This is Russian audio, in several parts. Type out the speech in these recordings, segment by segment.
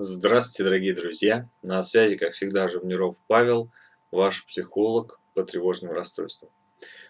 Здравствуйте, дорогие друзья! На связи, как всегда, Живниров Павел, ваш психолог по тревожным расстройствам.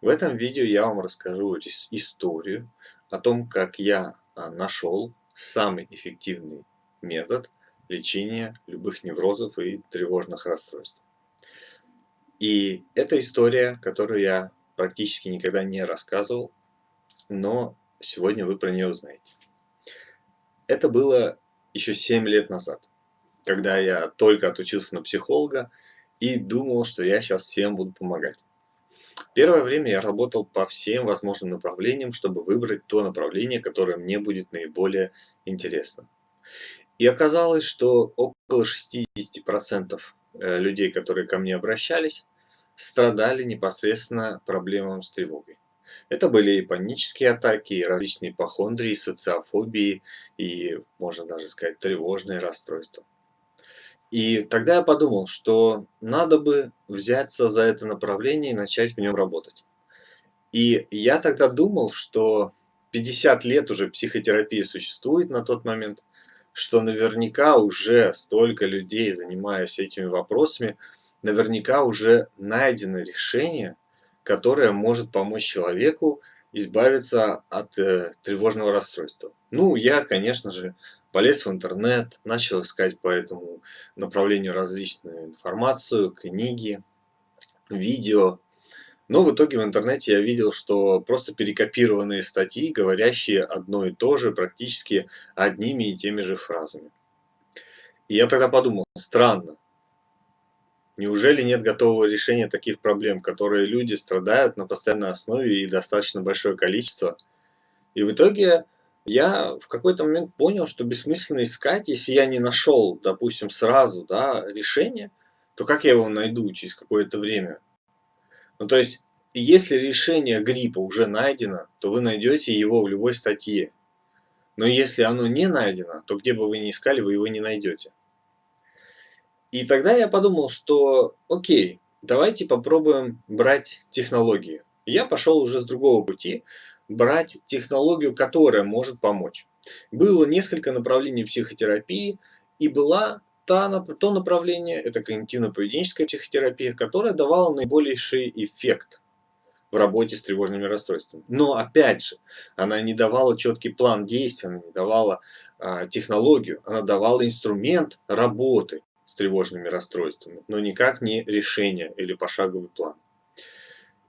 В этом видео я вам расскажу историю о том, как я а, нашел самый эффективный метод лечения любых неврозов и тревожных расстройств. И это история, которую я практически никогда не рассказывал, но сегодня вы про нее узнаете. Это было еще 7 лет назад, когда я только отучился на психолога и думал, что я сейчас всем буду помогать. Первое время я работал по всем возможным направлениям, чтобы выбрать то направление, которое мне будет наиболее интересно. И оказалось, что около 60% э, людей, которые ко мне обращались, страдали непосредственно проблемами с тревогой. Это были и панические атаки, и различные ипохондрии, социофобии, и, можно даже сказать, тревожные расстройства. И тогда я подумал, что надо бы взяться за это направление и начать в нем работать. И я тогда думал, что 50 лет уже психотерапия существует на тот момент, что наверняка уже столько людей, занимаясь этими вопросами, наверняка уже найдено решение, которая может помочь человеку избавиться от э, тревожного расстройства. Ну, я, конечно же, полез в интернет, начал искать по этому направлению различную информацию, книги, видео. Но в итоге в интернете я видел, что просто перекопированные статьи, говорящие одно и то же, практически одними и теми же фразами. И я тогда подумал, странно, Неужели нет готового решения таких проблем, которые люди страдают на постоянной основе и достаточно большое количество? И в итоге я в какой-то момент понял, что бессмысленно искать, если я не нашел, допустим, сразу да, решение, то как я его найду через какое-то время? Ну то есть, если решение гриппа уже найдено, то вы найдете его в любой статье. Но если оно не найдено, то где бы вы ни искали, вы его не найдете. И тогда я подумал, что окей, давайте попробуем брать технологии. Я пошел уже с другого пути, брать технологию, которая может помочь. Было несколько направлений психотерапии, и была то направление, это когнитивно-поведенческая психотерапия, которая давала наибольший эффект в работе с тревожными расстройствами. Но опять же, она не давала четкий план действий, она не давала а, технологию, она давала инструмент работы с тревожными расстройствами, но никак не решение или пошаговый план.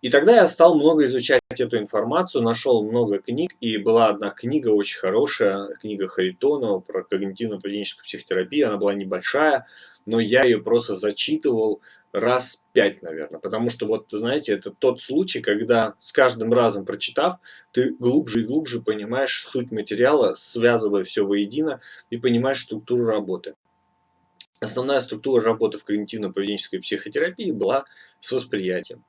И тогда я стал много изучать эту информацию, нашел много книг, и была одна книга очень хорошая, книга Харитонова про когнитивно-поведенческую психотерапию, она была небольшая, но я ее просто зачитывал раз пять, наверное, потому что вот, знаете, это тот случай, когда с каждым разом прочитав, ты глубже и глубже понимаешь суть материала, связывая все воедино и понимаешь структуру работы. Основная структура работы в когнитивно-поведенческой психотерапии была с восприятием.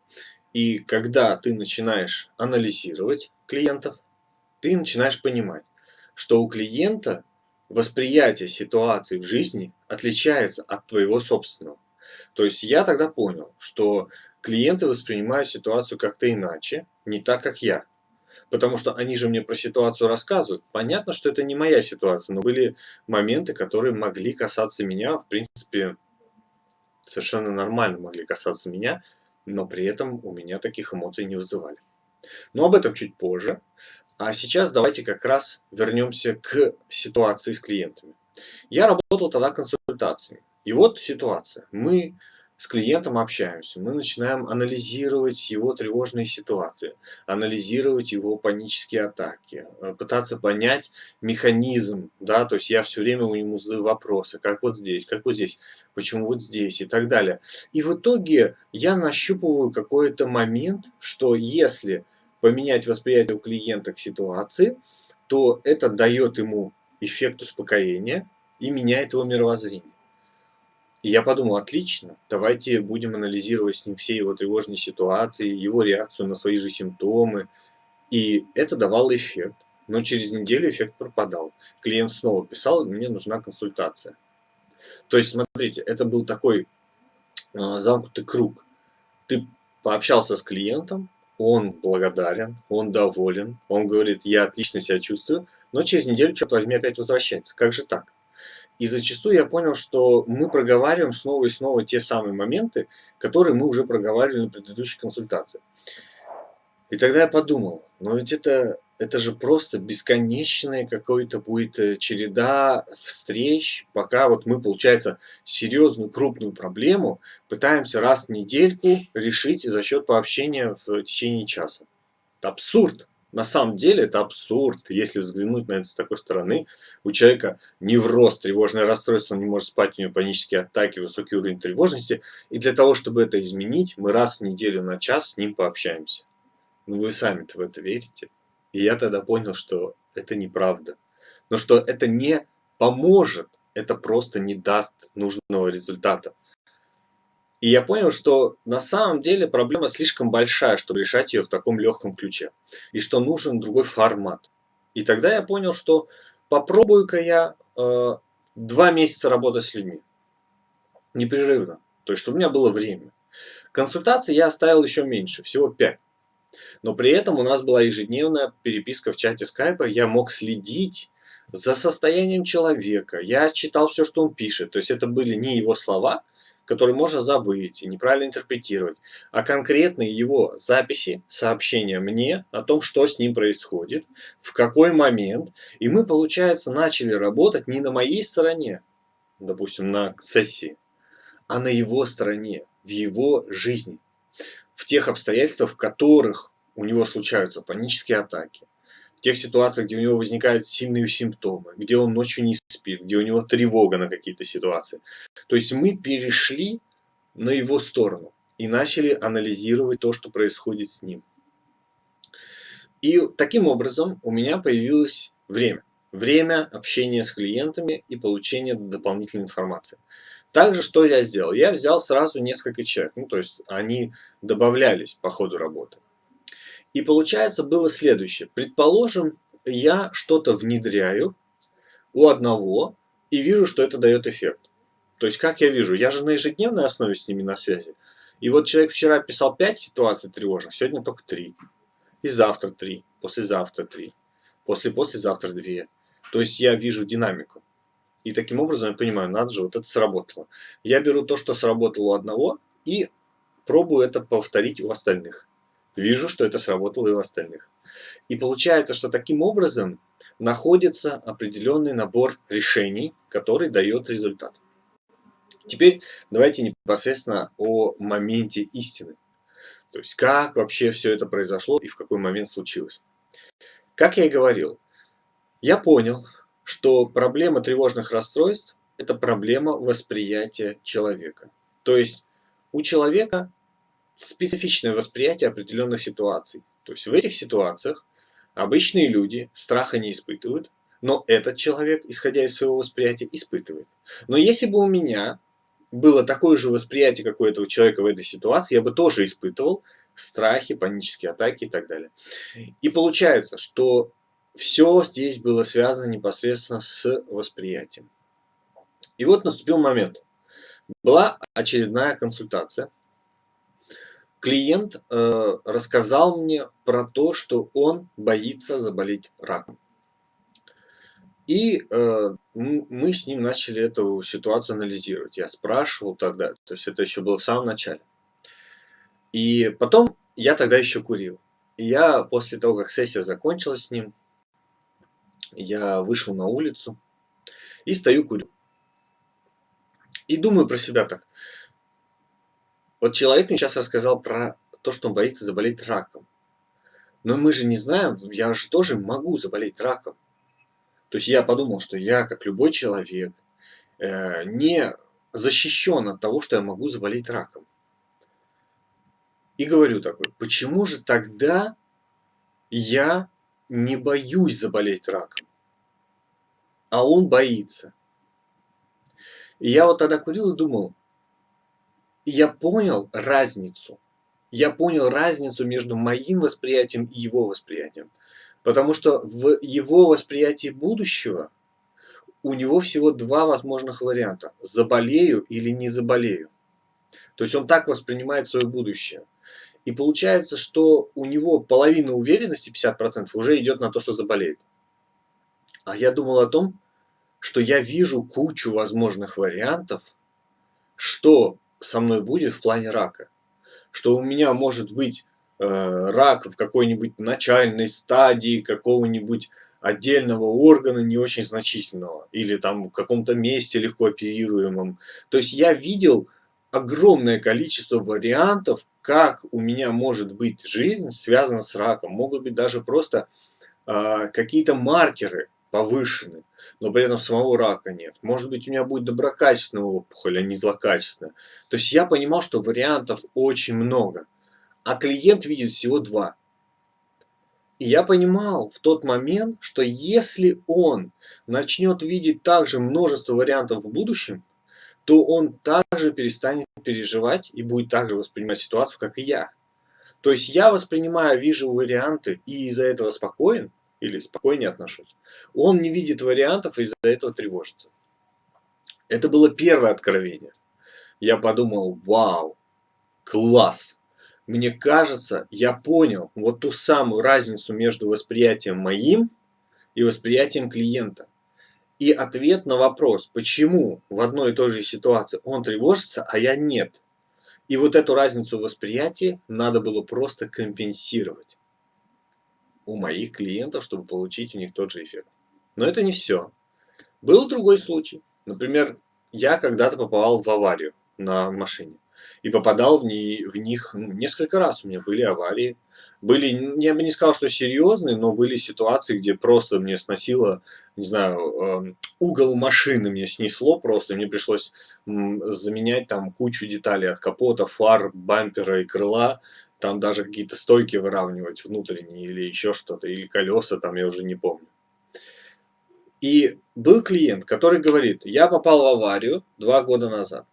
И когда ты начинаешь анализировать клиентов, ты начинаешь понимать, что у клиента восприятие ситуации в жизни отличается от твоего собственного. То есть я тогда понял, что клиенты воспринимают ситуацию как-то иначе, не так, как я. Потому что они же мне про ситуацию рассказывают. Понятно, что это не моя ситуация, но были моменты, которые могли касаться меня, в принципе, совершенно нормально могли касаться меня, но при этом у меня таких эмоций не вызывали. Но об этом чуть позже. А сейчас давайте как раз вернемся к ситуации с клиентами. Я работал тогда консультациями. И вот ситуация. Мы с клиентом общаемся, мы начинаем анализировать его тревожные ситуации, анализировать его панические атаки, э, пытаться понять механизм, да, то есть я все время у него задаю вопросы, как вот здесь, как вот здесь, почему вот здесь и так далее. И в итоге я нащупываю какой-то момент, что если поменять восприятие у клиента к ситуации, то это дает ему эффект успокоения и меняет его мировоззрение. И я подумал, отлично, давайте будем анализировать с ним все его тревожные ситуации, его реакцию на свои же симптомы. И это давало эффект. Но через неделю эффект пропадал. Клиент снова писал, мне нужна консультация. То есть, смотрите, это был такой э, замкнутый круг. Ты пообщался с клиентом, он благодарен, он доволен, он говорит, я отлично себя чувствую, но через неделю, черт возьми, опять возвращается. Как же так? И зачастую я понял, что мы проговариваем снова и снова те самые моменты, которые мы уже проговаривали на предыдущей консультации. И тогда я подумал, но ведь это, это же просто бесконечная какой-то будет э, череда встреч, пока вот мы, получается, серьезную крупную проблему пытаемся раз в недельку решить за счет пообщения в течение часа. Это абсурд. На самом деле это абсурд, если взглянуть на это с такой стороны. У человека невроз, тревожное расстройство, он не может спать, у него панические атаки, высокий уровень тревожности. И для того, чтобы это изменить, мы раз в неделю на час с ним пообщаемся. Ну вы сами-то в это верите. И я тогда понял, что это неправда. Но что это не поможет, это просто не даст нужного результата. И я понял, что на самом деле проблема слишком большая, чтобы решать ее в таком легком ключе. И что нужен другой формат. И тогда я понял, что попробую-ка я э, два месяца работать с людьми. Непрерывно. То есть, чтобы у меня было время. Консультации я оставил еще меньше, всего 5. Но при этом у нас была ежедневная переписка в чате скайпа. Я мог следить за состоянием человека. Я читал все, что он пишет. То есть это были не его слова, который можно забыть и неправильно интерпретировать, а конкретные его записи, сообщения мне о том, что с ним происходит, в какой момент. И мы, получается, начали работать не на моей стороне, допустим, на сессии, а на его стороне, в его жизни, в тех обстоятельствах, в которых у него случаются панические атаки, тех ситуациях, где у него возникают сильные симптомы, где он ночью не спит, где у него тревога на какие-то ситуации. То есть мы перешли на его сторону и начали анализировать то, что происходит с ним. И таким образом у меня появилось время. Время общения с клиентами и получения дополнительной информации. Также что я сделал? Я взял сразу несколько человек, ну то есть они добавлялись по ходу работы. И получается было следующее. Предположим, я что-то внедряю у одного и вижу, что это дает эффект. То есть, как я вижу, я же на ежедневной основе с ними на связи. И вот человек вчера писал 5 ситуаций тревожных, сегодня только 3. И завтра 3, послезавтра 3, после-послезавтра 2. То есть я вижу динамику. И таким образом я понимаю, надо же, вот это сработало. Я беру то, что сработало у одного, и пробую это повторить у остальных вижу, что это сработало и у остальных. И получается, что таким образом находится определенный набор решений, который дает результат. Теперь давайте непосредственно о моменте истины. То есть как вообще все это произошло и в какой момент случилось. Как я и говорил, я понял, что проблема тревожных расстройств – это проблема восприятия человека. То есть у человека специфичное восприятие определенных ситуаций. То есть в этих ситуациях обычные люди страха не испытывают, но этот человек, исходя из своего восприятия, испытывает. Но если бы у меня было такое же восприятие, как у этого человека в этой ситуации, я бы тоже испытывал страхи, панические атаки и так далее. И получается, что все здесь было связано непосредственно с восприятием. И вот наступил момент. Была очередная консультация клиент э, рассказал мне про то, что он боится заболеть раком. И э, мы с ним начали эту ситуацию анализировать. Я спрашивал тогда, то есть это еще было в самом начале. И потом я тогда еще курил. И я после того, как сессия закончилась с ним, я вышел на улицу и стою курю. И думаю про себя так. Вот человек мне сейчас рассказал про то, что он боится заболеть раком. Но мы же не знаем, я же тоже могу заболеть раком. То есть я подумал, что я, как любой человек, э, не защищен от того, что я могу заболеть раком. И говорю такой, почему же тогда я не боюсь заболеть раком, а он боится? И я вот тогда курил и думал, я понял разницу. Я понял разницу между моим восприятием и его восприятием. Потому что в его восприятии будущего у него всего два возможных варианта. Заболею или не заболею. То есть он так воспринимает свое будущее. И получается, что у него половина уверенности, 50%, уже идет на то, что заболеет. А я думал о том, что я вижу кучу возможных вариантов, что со мной будет в плане рака. Что у меня может быть э, рак в какой-нибудь начальной стадии какого-нибудь отдельного органа не очень значительного. Или там в каком-то месте легко оперируемом. То есть я видел огромное количество вариантов, как у меня может быть жизнь связана с раком. Могут быть даже просто э, какие-то маркеры повышены, но при этом самого рака нет. Может быть, у меня будет доброкачественная опухоль, а не злокачественная. То есть я понимал, что вариантов очень много, а клиент видит всего два. И я понимал в тот момент, что если он начнет видеть также множество вариантов в будущем, то он также перестанет переживать и будет также воспринимать ситуацию, как и я. То есть я воспринимаю, вижу варианты и из-за этого спокоен, или спокойнее отношусь. Он не видит вариантов и из-за этого тревожится. Это было первое откровение. Я подумал, вау, класс. Мне кажется, я понял вот ту самую разницу между восприятием моим и восприятием клиента. И ответ на вопрос, почему в одной и той же ситуации он тревожится, а я нет. И вот эту разницу восприятия надо было просто компенсировать у моих клиентов, чтобы получить у них тот же эффект. Но это не все. Был другой случай. Например, я когда-то попал в аварию на машине. И попадал в, не, в них ну, несколько раз. У меня были аварии. Были, я бы не сказал, что серьезные, но были ситуации, где просто мне сносило, не знаю, э, угол машины мне снесло просто. Мне пришлось заменять там кучу деталей от капота, фар, бампера и крыла там даже какие-то стойки выравнивать внутренние или еще что-то, или колеса, там я уже не помню. И был клиент, который говорит, я попал в аварию два года назад.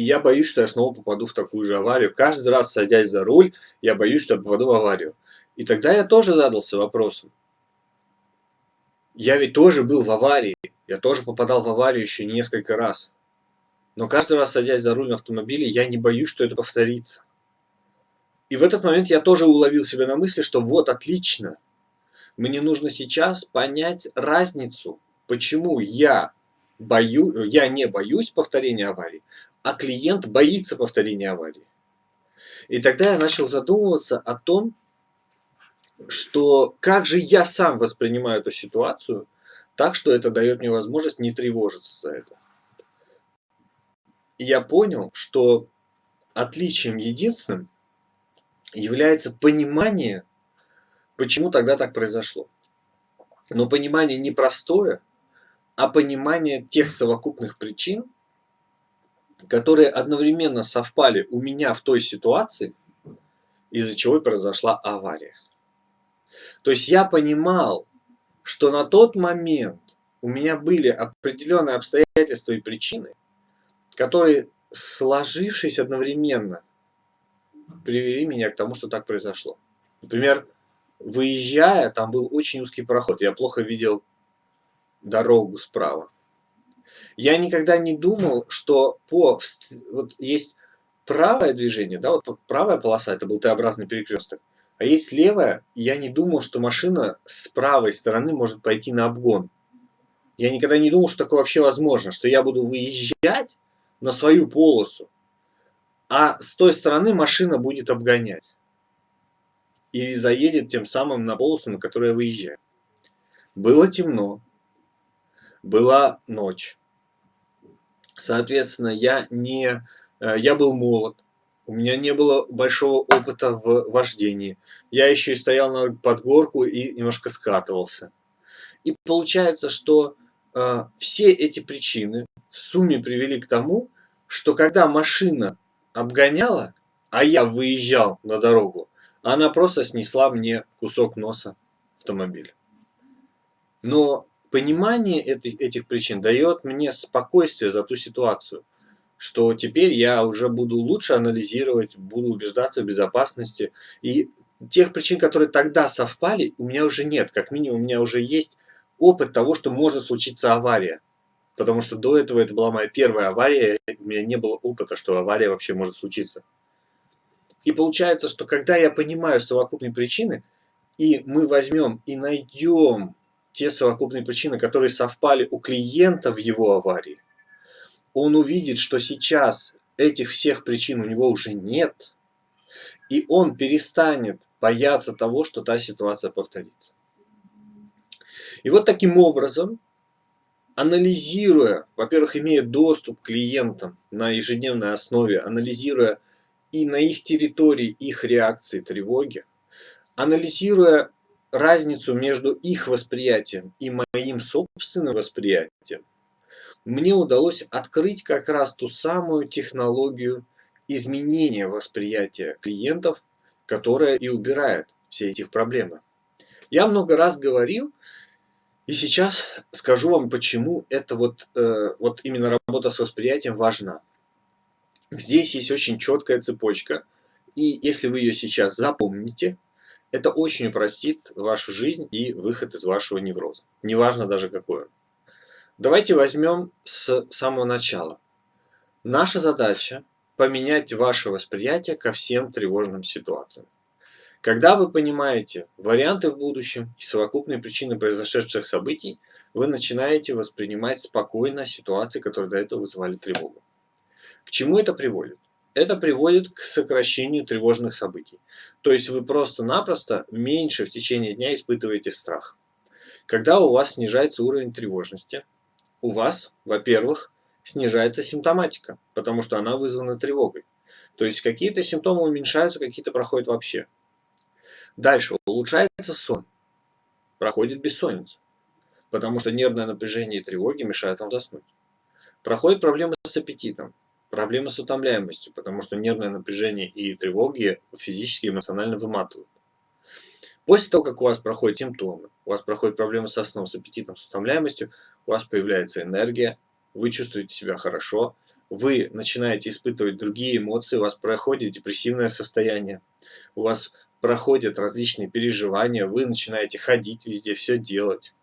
И я боюсь, что я снова попаду в такую же аварию. Каждый раз, садясь за руль, я боюсь, что я попаду в аварию. И тогда я тоже задался вопросом. Я ведь тоже был в аварии. Я тоже попадал в аварию еще несколько раз. Но каждый раз, садясь за руль на автомобиле, я не боюсь, что это повторится. И в этот момент я тоже уловил себя на мысли, что вот, отлично, мне нужно сейчас понять разницу, почему я, бою, я не боюсь повторения аварии, а клиент боится повторения аварии. И тогда я начал задумываться о том, что как же я сам воспринимаю эту ситуацию, так что это дает мне возможность не тревожиться за это. И я понял, что отличием единственным является понимание, почему тогда так произошло. Но понимание не простое, а понимание тех совокупных причин, которые одновременно совпали у меня в той ситуации, из-за чего и произошла авария. То есть я понимал, что на тот момент у меня были определенные обстоятельства и причины, которые, сложившись одновременно, привели меня к тому, что так произошло. Например, выезжая, там был очень узкий проход, я плохо видел дорогу справа. Я никогда не думал, что по вот есть правое движение, да, вот правая полоса, это был Т-образный перекресток, а есть левая, я не думал, что машина с правой стороны может пойти на обгон. Я никогда не думал, что такое вообще возможно, что я буду выезжать на свою полосу, а с той стороны машина будет обгонять. И заедет тем самым на полосу, на которую я выезжаю. Было темно. Была ночь. Соответственно, я, не, э, я был молод. У меня не было большого опыта в вождении. Я еще и стоял на подгорку и немножко скатывался. И получается, что э, все эти причины в сумме привели к тому, что когда машина обгоняла, а я выезжал на дорогу, она просто снесла мне кусок носа автомобиля. Но понимание этих, этих причин дает мне спокойствие за ту ситуацию, что теперь я уже буду лучше анализировать, буду убеждаться в безопасности. И тех причин, которые тогда совпали, у меня уже нет. Как минимум, у меня уже есть опыт того, что может случиться авария. Потому что до этого это была моя первая авария, у меня не было опыта, что авария вообще может случиться. И получается, что когда я понимаю совокупные причины, и мы возьмем и найдем те совокупные причины, которые совпали у клиента в его аварии, он увидит, что сейчас этих всех причин у него уже нет, и он перестанет бояться того, что та ситуация повторится. И вот таким образом, анализируя, во-первых, имея доступ к клиентам на ежедневной основе, анализируя и на их территории их реакции тревоги, анализируя разницу между их восприятием и моим собственным восприятием, мне удалось открыть как раз ту самую технологию изменения восприятия клиентов, которая и убирает все эти проблемы. Я много раз говорил, и сейчас скажу вам, почему это вот, э, вот именно работа с восприятием важна. Здесь есть очень четкая цепочка, и если вы ее сейчас запомните, это очень упростит вашу жизнь и выход из вашего невроза. Неважно даже какой он. Давайте возьмем с самого начала. Наша задача поменять ваше восприятие ко всем тревожным ситуациям. Когда вы понимаете варианты в будущем и совокупные причины произошедших событий, вы начинаете воспринимать спокойно ситуации, которые до этого вызывали тревогу. К чему это приводит? Это приводит к сокращению тревожных событий. То есть вы просто-напросто меньше в течение дня испытываете страх. Когда у вас снижается уровень тревожности, у вас, во-первых, снижается симптоматика, потому что она вызвана тревогой. То есть какие-то симптомы уменьшаются, какие-то проходят вообще. Дальше улучшается сон, проходит бессонница, потому что нервное напряжение и тревоги мешают вам заснуть. Проходят проблемы с аппетитом, проблемы с утомляемостью, потому что нервное напряжение и тревоги физически и эмоционально выматывают. После того, как у вас проходят симптомы, у вас проходят проблемы со сном, с аппетитом, с утомляемостью, у вас появляется энергия, вы чувствуете себя хорошо, вы начинаете испытывать другие эмоции, у вас проходит депрессивное состояние, у вас проходят различные переживания, вы начинаете ходить везде, все делать,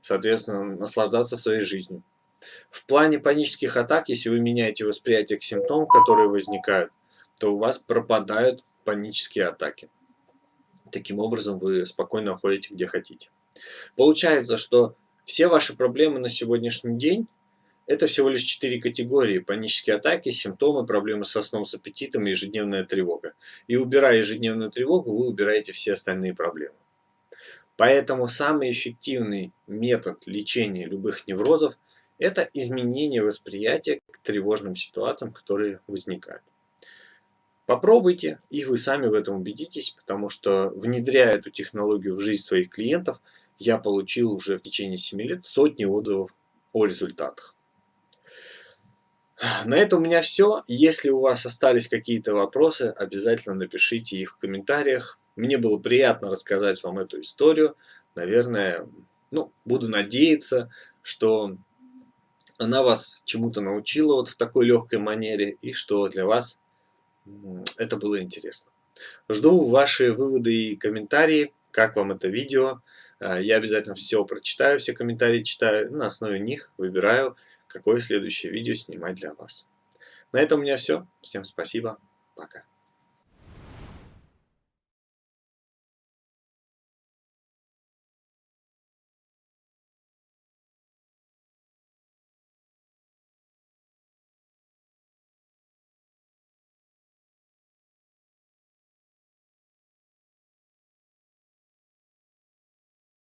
соответственно, наслаждаться своей жизнью. В плане панических атак, если вы меняете восприятие к симптомам, которые возникают, то у вас пропадают панические атаки. Таким образом, вы спокойно ходите где хотите. Получается, что все ваши проблемы на сегодняшний день это всего лишь четыре категории. Панические атаки, симптомы, проблемы со сном, с аппетитом и ежедневная тревога. И убирая ежедневную тревогу, вы убираете все остальные проблемы. Поэтому самый эффективный метод лечения любых неврозов – это изменение восприятия к тревожным ситуациям, которые возникают. Попробуйте, и вы сами в этом убедитесь, потому что внедряя эту технологию в жизнь своих клиентов, я получил уже в течение 7 лет сотни отзывов о результатах. На этом у меня все. Если у вас остались какие-то вопросы, обязательно напишите их в комментариях. Мне было приятно рассказать вам эту историю. Наверное, ну, буду надеяться, что она вас чему-то научила вот в такой легкой манере, и что для вас это было интересно. Жду ваши выводы и комментарии, как вам это видео. А, я обязательно все прочитаю, все комментарии читаю, на основе них выбираю какое следующее видео снимать для вас. На этом у меня все. Всем спасибо. Пока.